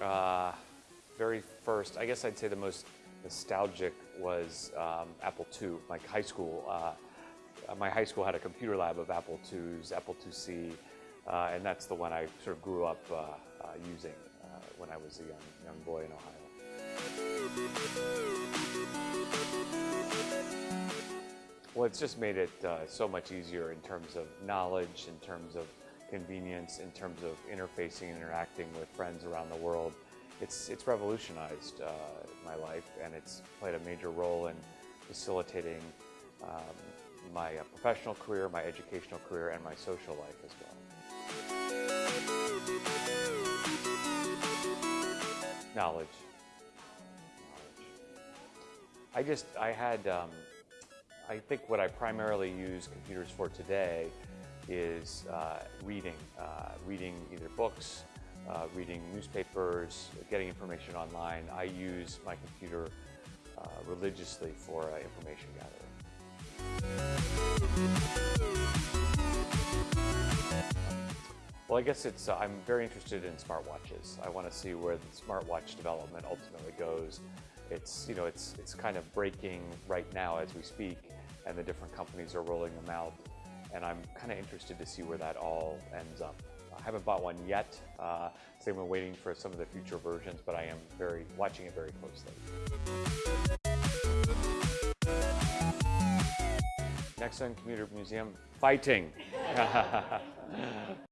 Uh, very first, I guess I'd say the most nostalgic was um, Apple II. My high school, uh, my high school had a computer lab of Apple IIs, Apple IIc, uh, and that's the one I sort of grew up uh, uh, using uh, when I was a young, young boy in Ohio. Well, it's just made it so much easier in terms of knowledge, in terms of convenience, in terms of interfacing and interacting with friends around the world. It's, it's revolutionized uh, my life and it's played a major role in facilitating um, my uh, professional career, my educational career, and my social life as well. Knowledge. Knowledge. I just, I had, um, I think what I primarily use computers for today is uh, reading, uh, reading either books, uh, reading newspapers, getting information online. I use my computer uh, religiously for uh, information gathering. Well, I guess it's, uh, I'm very interested in smartwatches. I want to see where the smartwatch development ultimately goes. It's, you know, it's, it's kind of breaking right now as we speak, and the different companies are rolling them out. And I'm kind of interested to see where that all ends up. I haven't bought one yet, uh, so I'm waiting for some of the future versions, but I am very watching it very closely. Next on Computer Museum, fighting.